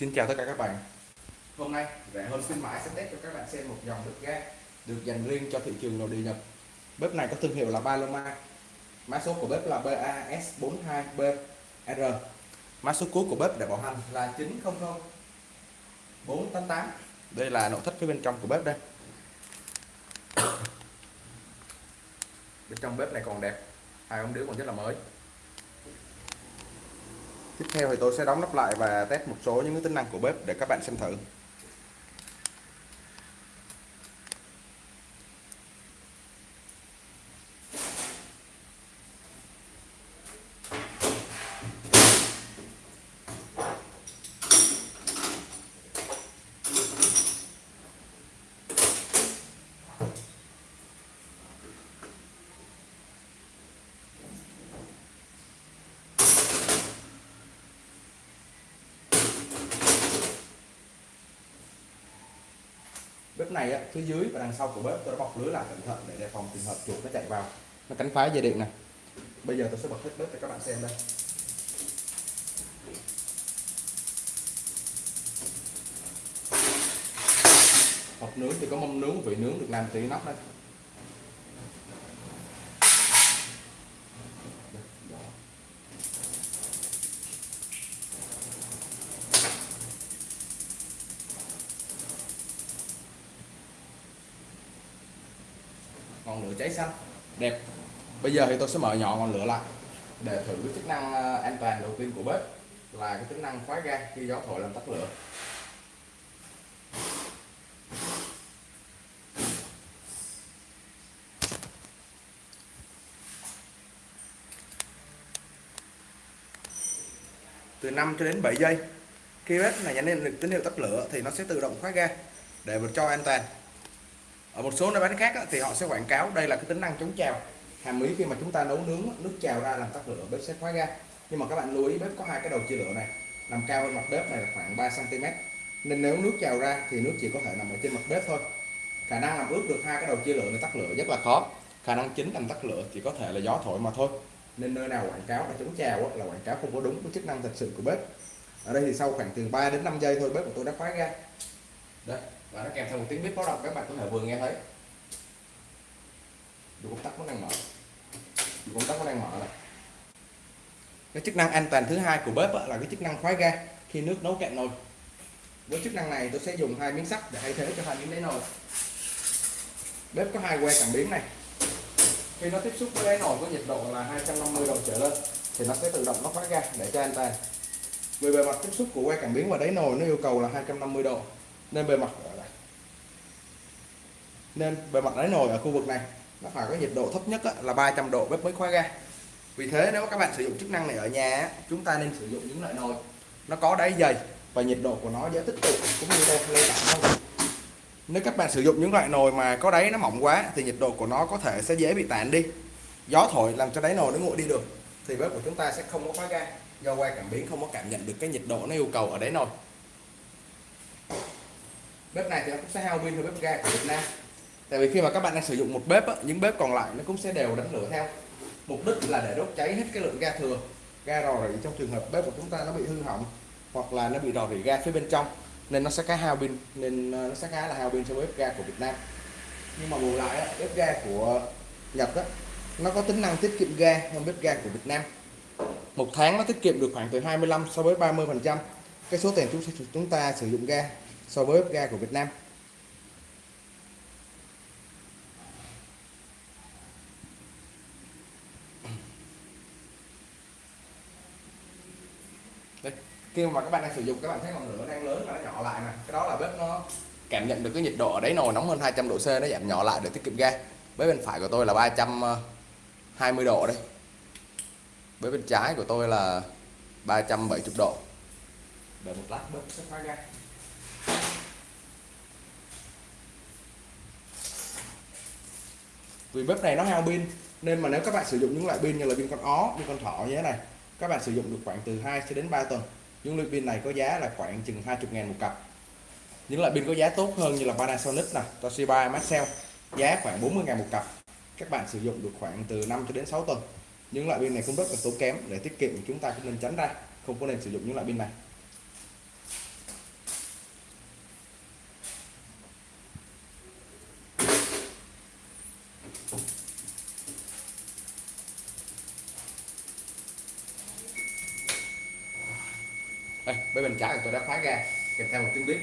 Xin chào tất cả các bạn. Hôm nay rẻ hơn khuyến mãi sẽ test cho các bạn xem một dòng bếp ga được dành riêng cho thị trường nội địa Nhật. Bếp này có thương hiệu là Paloma. Mã số của bếp là BAS42BR Mã số cuối của bếp để bảo hành là 900 488 Đây là nội thất phía bên trong của bếp đây. Bên trong bếp này còn đẹp. Hai ông đứa còn rất là mới tiếp theo thì tôi sẽ đóng nắp lại và test một số những cái tính năng của bếp để các bạn xem thử. Bếp này á, phía dưới và đằng sau của bếp tôi đã bọc lưới lại cẩn thận để đề phòng trường hợp chuột nó chạy vào. Nó cắn phá dây điện này bây giờ tôi sẽ bật hết bếp cho các bạn xem đây. Hộp nướng thì có mâm nướng vị nướng được làm từ nắp đây ngọn lửa cháy xanh. Đẹp. Bây giờ thì tôi sẽ mở nhỏ ngọn lửa lại để thử cái chức năng uh, an toàn đầu tiên của bếp là cái tính năng khóa ga khi gió thổi làm tắt lửa. Từ 5 cho đến 7 giây, khi bếp này nhận lên được tín hiệu tắt lửa thì nó sẽ tự động khóa ga để cho an toàn ở một số nơi bán khác thì họ sẽ quảng cáo đây là cái tính năng chống trào. Hàm ý khi mà chúng ta nấu nướng nước trào ra làm tắt lửa, bếp sẽ khóa ga nhưng mà các bạn lưu ý, bếp có hai cái đầu chia lửa này, nằm cao hơn mặt bếp này là khoảng 3 cm nên nếu nước trào ra thì nước chỉ có thể nằm ở trên mặt bếp thôi. Khả năng làm ướt được hai cái đầu chia lửa này tắt lửa rất là khó. Khả năng chính làm tắt lửa chỉ có thể là gió thổi mà thôi. Nên nơi nào quảng cáo là chống trào là quảng cáo không có đúng với chức năng thật sự của bếp. Ở đây thì sau khoảng từ 3 đến 5 giây thôi, bếp của tôi đã khóa ra. Đây và nó kèm theo một tiếng bíp báo động, các bạn có thể vừa nghe thấy. Dù công tắc nó đang mở. Dù công tắc nó đang mở này. Cái chức năng an toàn thứ hai của bếp là cái chức năng khóa ga khi nước nấu cạn nồi. Với chức năng này, tôi sẽ dùng hai miếng sắt để thay thế cho hai miếng đáy nồi. Bếp có hai que cảm biến này. Khi nó tiếp xúc với đáy nồi có nhiệt độ là 250 độ trở lên, thì nó sẽ tự động nó khóa ga để cho an toàn. Vì bề mặt tiếp xúc của que cảm biến và đáy nồi nó yêu cầu là 250 độ, nên bề mặt nên bề mặt đáy nồi ở khu vực này, nó phải có nhiệt độ thấp nhất là 300 độ bếp mới khóa ga vì thế nếu các bạn sử dụng chức năng này ở nhà chúng ta nên sử dụng những loại nồi. Nó có đáy dày và nhiệt độ của nó dễ tích tụ cũng như đây lên tản hơn. Nếu các bạn sử dụng những loại nồi mà có đáy nó mỏng quá thì nhiệt độ của nó có thể sẽ dễ bị tản đi. Gió thổi làm cho đáy nồi nó nguội đi được thì bếp của chúng ta sẽ không có khóa ga do quay cảm biến không có cảm nhận được cái nhiệt độ nó yêu cầu ở đáy nồi. Bếp này thì nó cũng sẽ hao pin hơn bếp ga của Việt Nam tại vì khi mà các bạn đang sử dụng một bếp á, những bếp còn lại nó cũng sẽ đều đánh lửa theo. Mục đích là để đốt cháy hết cái lượng ga thừa ga rò rỉ trong trường hợp bếp của chúng ta nó bị hư hỏng hoặc là nó bị rò rỉ ga phía bên trong nên nó sẽ khá hao pin nên ờ, nó sẽ khá là hao pin so với bếp ga của Việt Nam. Nhưng mà bù lại bếp ga của Nhật á, nó có tính năng tiết kiệm ga hơn bếp ga của Việt Nam. Một tháng nó tiết kiệm được khoảng từ 25 so với 30 phần trăm. Cái số tiền chúng chúng ta sử dụng ga so với bếp ga của Việt Nam. Đây, khi mà các bạn đang sử dụng các bạn thấy ngọn lửa đang lớn và nó nhỏ lại nè cái đó là bếp nó cảm nhận được cái nhiệt độ ở đấy nồi nóng hơn 200 độ C nó giảm nhỏ lại để tiết kiệm ga. Bếp bên phải của tôi là 320 độ đây. Bếp bên trái của tôi là 370 độ. Để một lát bếp sẽ khóa ga. Vì bếp này nó hao pin nên mà nếu các bạn sử dụng những loại pin như là pin con ó pin con thỏ như thế này các bạn sử dụng được khoảng từ 2 cho đến 3 tuần. Những loại pin này có giá là khoảng chừng 20 ngàn một cặp. Những loại pin có giá tốt hơn như là Panasonic nè, Toshiba, Maxell, giá khoảng 40 ngàn một cặp. Các bạn sử dụng được khoảng từ 5 cho đến 6 tuần. Những loại pin này cũng rất là tốn kém, để tiết kiệm chúng ta cũng nên tránh ra. Không có nên sử dụng những loại pin này. Đây bên tôi đã khóa ga, kèm theo một tiếng bếp.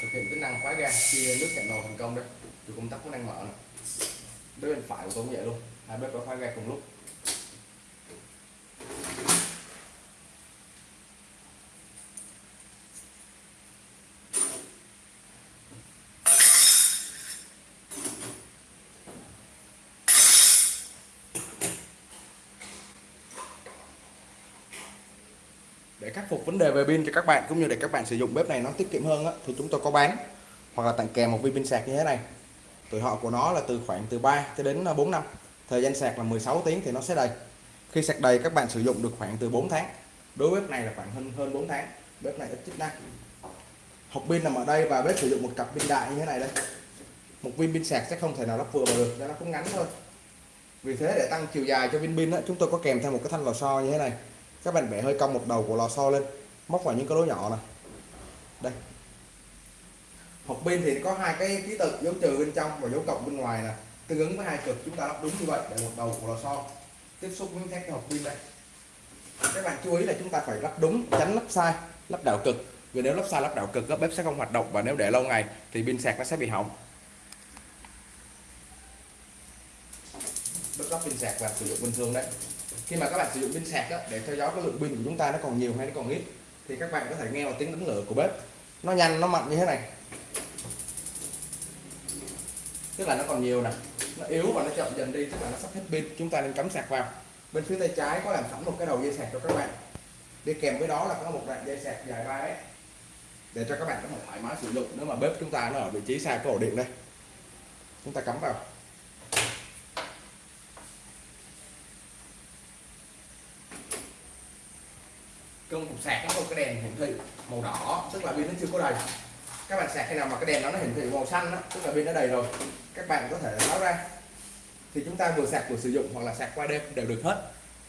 Thực hiện tính năng khóa ga, khi nước cạn nồi thành công đấy thì công tắc cũng đang mở này bếp bên phải của tôi cũng vậy luôn. Hai bếp có khóa ga cùng lúc. Để khắc phục vấn đề về pin cho các bạn cũng như để các bạn sử dụng bếp này nó tiết kiệm hơn á, thì chúng tôi có bán. Hoặc là tặng kèm một viên pin sạc như thế này. Tuổi thọ của nó là từ khoảng từ 3 cho đến à, 4 năm. Thời gian sạc là 16 tiếng thì nó sẽ đầy. Khi sạc đầy các bạn sử dụng được khoảng từ 4 tháng. Đối với bếp này là khoảng hơn hơn 4 tháng. Bếp này ít chức năng. Hộp pin nằm ở đây và bếp sử dụng một cặp pin đại như thế này đây. Một viên pin sạc sẽ không thể nào lắp vừa vào được nó cũng ngắn thôi. Vì thế để tăng chiều dài cho viên pin đó, chúng tôi có kèm theo một cái thanh lò xo như thế này các bạn bẻ hơi cong một đầu của lò xo lên. Móc vào những cái lỗ nhỏ này đây. Hộp pin thì có hai cái ký tự dấu trừ bên trong và dấu cộng bên ngoài nè. Tương ứng với hai cực, chúng ta lắp đúng như vậy để một đầu của lò xo tiếp xúc với các cái hộp pin đây các bạn chú ý là chúng ta phải lắp đúng, tránh lắp sai, lắp đảo cực. Vì nếu lắp sai, lắp đảo cực các bếp sẽ không hoạt động và nếu để lâu ngày thì pin sạc nó sẽ bị hỏng. Bếp lắp pin sạc và sử dụng bình thường đấy khi mà các bạn sử dụng pin sạc á, để theo dõi cái lượng pin của chúng ta nó còn nhiều hay nó còn ít thì các bạn có thể nghe vào tiếng đánh lửa của bếp. Nó nhanh nó mạnh như thế này. Tức là nó còn nhiều nè. Nó yếu và nó chậm dần đi tức là nó sắp hết pin. Chúng ta nên cắm sạc vào. Bên phía tay trái có làm sẵn một cái đầu dây sạc cho các bạn. Đi kèm với đó là có một đoạn dây sạc dài 3 mét để cho các bạn có thể thoải mái sử dụng nếu mà bếp chúng ta nó ở vị trí xa cái ổ điện đây. Chúng ta cắm vào. Công cục sạc nó có cái đèn hiển thị màu đỏ tức là pin nó chưa có đầy. Các bạn sạc khi nào mà cái đèn nó hiển thị màu xanh đó, tức là pin nó đầy rồi các bạn có thể tháo ra. Thì chúng ta vừa sạc vừa sử dụng hoặc là sạc qua đêm đều được hết.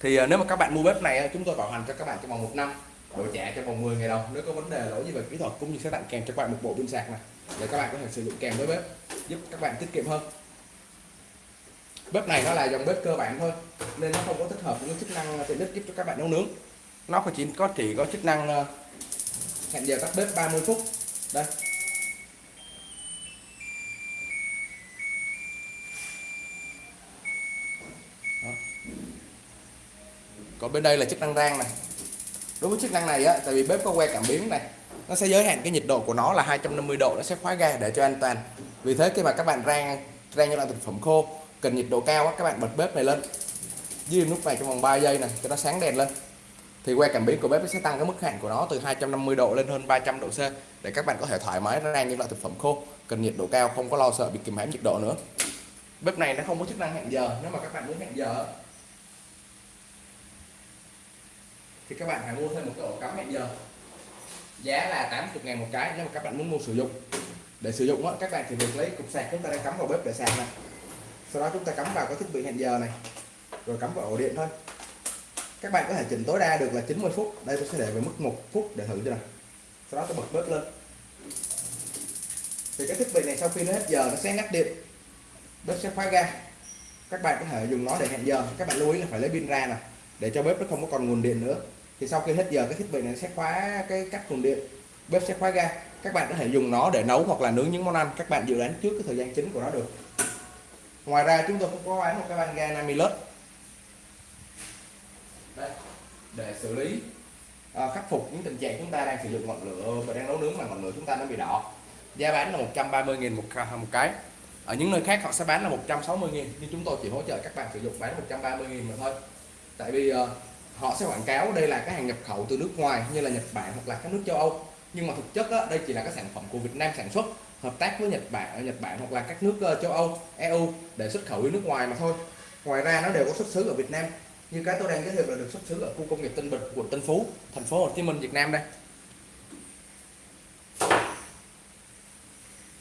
Thì à, nếu mà các bạn mua bếp này chúng tôi bảo hành cho các bạn trong vòng một năm đổi trả trong vòng 10 ngày đầu nếu có vấn đề lỗi gì về kỹ thuật cũng như sẽ tặng kèm cho các bạn một bộ pin sạc này để các bạn có thể sử dụng kèm với bếp giúp các bạn tiết kiệm hơn. Bếp này nó là dòng bếp cơ bản thôi nên nó không có thích hợp những chức năng tiện ích giúp cho các bạn nấu nướng nó chỉ có chỉ có chức năng ờ, hẹn giờ tắt bếp 30 phút. Đây. Đó. còn bên đây là chức năng rang này. Đối với chức năng này á tại vì bếp có que cảm biến này nó sẽ giới hạn cái nhiệt độ của nó là 250 độ nó sẽ khóa ga để cho an toàn. Vì thế khi mà các bạn rang rang những loại thực phẩm khô cần nhiệt độ cao á, các bạn bật bếp này lên. Dưới nút này trong vòng 3 giây này cho nó sáng đèn lên thì que cảm biến của bếp sẽ tăng cái mức hạn của nó từ 250 độ lên hơn 300 độ C để các bạn có thể thoải mái rang những loại thực phẩm khô, cần nhiệt độ cao, không có lo sợ bị kìm hãm nhiệt độ nữa. Bếp này nó không có chức năng hẹn giờ, nếu mà các bạn muốn hẹn giờ thì các bạn phải mua thêm một cái ổ cắm hẹn giờ. Giá là 80 ngàn một cái nếu mà các bạn muốn mua sử dụng. Để sử dụng các bạn chỉ việc lấy cục sạc chúng ta đang cắm vào bếp để sạc này sau đó chúng ta cắm vào cái thiết bị hẹn giờ này, rồi cắm vào ổ điện thôi các bạn có thể chỉnh tối đa được là 90 phút. Đây tôi sẽ để về mức một phút để thử cho này sau đó tôi bật bếp lên. Thì cái thiết bị này sau khi nó hết giờ, nó sẽ ngắt điện. Bếp sẽ khóa ga. Các bạn có thể dùng nó để hẹn giờ. Các bạn lưu ý là phải lấy pin ra nè, để cho bếp nó không có còn nguồn điện nữa. Thì sau khi hết giờ, cái thiết bị này sẽ khóa cái cắt nguồn điện. Bếp sẽ khóa ga. Các bạn có thể dùng nó để nấu hoặc là nướng những món ăn. Các bạn dự đoán trước cái thời gian chính của nó được. Ngoài ra, chúng tôi cũng có bán một cái van ga 50 lớp Đấy, để xử lý à, khắc phục những tình trạng chúng ta đang sử dụng ngọn lửa và đang nấu nướng mà ngọn lửa chúng ta nó bị đỏ. Giá bán là 130.000 một, một cái. Ở những nơi khác họ sẽ bán là 160.000 nhưng chúng tôi chỉ hỗ trợ các bạn sử dụng bán 130.000 mà thôi. Tại vì uh, họ sẽ quảng cáo đây là cái hàng nhập khẩu từ nước ngoài như là Nhật Bản hoặc là các nước châu Âu. Nhưng mà thực chất á, đây chỉ là các sản phẩm của Việt Nam sản xuất hợp tác với Nhật Bản ở Nhật Bản hoặc là các nước uh, châu Âu EU để xuất khẩu đi nước ngoài mà thôi. Ngoài ra nó đều có xuất xứ ở Việt Nam như cái tôi đang giới thiệu là được xuất xứ ở khu công nghiệp Tân Bình quận Tân Phú thành phố Hồ Chí Minh Việt Nam đây.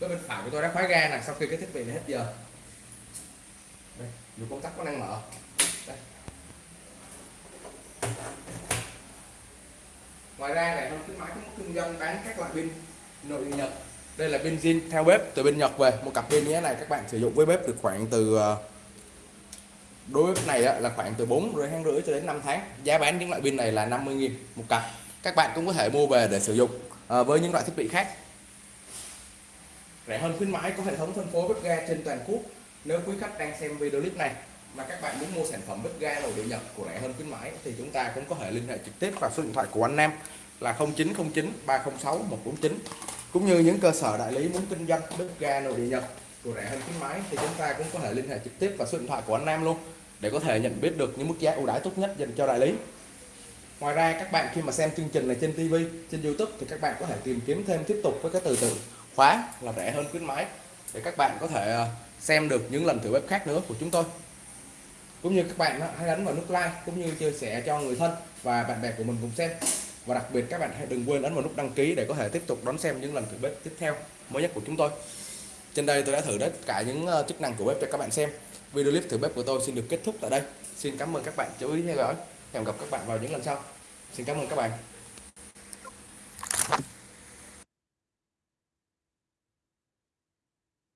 Bên bên phải của tôi đã khóa ga này sau khi cái thiết bị này hết giờ. Đây, dù công tắc có năng mở. Đây. ngoài ra này không khuyến mãi cũng kinh doanh bán các loại pin nội địa nhật. Đây là pin zin theo bếp từ bên nhật về. Một cặp pin như thế này các bạn sử dụng với bếp được khoảng từ ờ, đối với này là khoảng từ 4 rưỡi tháng rưỡi cho đến 5 tháng. Giá bán những loại pin này là 50.000 một cặp. Các bạn cũng có thể mua về để sử dụng à, với những loại thiết bị khác. Rẻ hơn khuyến mãi có hệ thống phân phối bếp ga trên toàn quốc. Nếu quý khách đang xem video clip này mà các bạn muốn mua sản phẩm bếp ga nội địa Nhật của rẻ hơn khuyến mãi thì chúng ta cũng có thể liên hệ trực tiếp vào số điện thoại của anh Nam là 0909 306 149 cũng như những cơ sở đại lý muốn kinh doanh bếp ga nội địa Nhật của rẻ hơn khuyến mãi thì chúng ta cũng có thể liên hệ trực tiếp vào số điện thoại của anh Nam luôn để có thể nhận biết được những mức giá ưu đãi tốt nhất dành cho đại lý Ngoài ra các bạn khi mà xem chương trình này trên TV, trên YouTube thì các bạn có thể tìm kiếm thêm tiếp tục với cái từ từ khóa là rẻ hơn khuyến mãi để các bạn có thể ờ, xem được những lần thử bếp khác nữa của chúng tôi. Cũng như các bạn ờ, hãy ấn vào nút like cũng như chia sẻ cho người thân và bạn bè của mình cùng xem. Và đặc biệt các bạn hãy đừng quên ấn vào nút đăng ký để có thể tiếp tục đón xem những lần thử bếp tiếp theo mới nhất của chúng tôi. Trên đây tôi đã thử tất cả những ờ, chức năng của bếp cho các bạn xem. Video clip thử bếp của tôi xin được kết thúc tại đây. Xin cảm ơn các bạn chú ý theo dõi. Hẹn gặp các bạn vào những lần sau. Xin cảm ơn các bạn.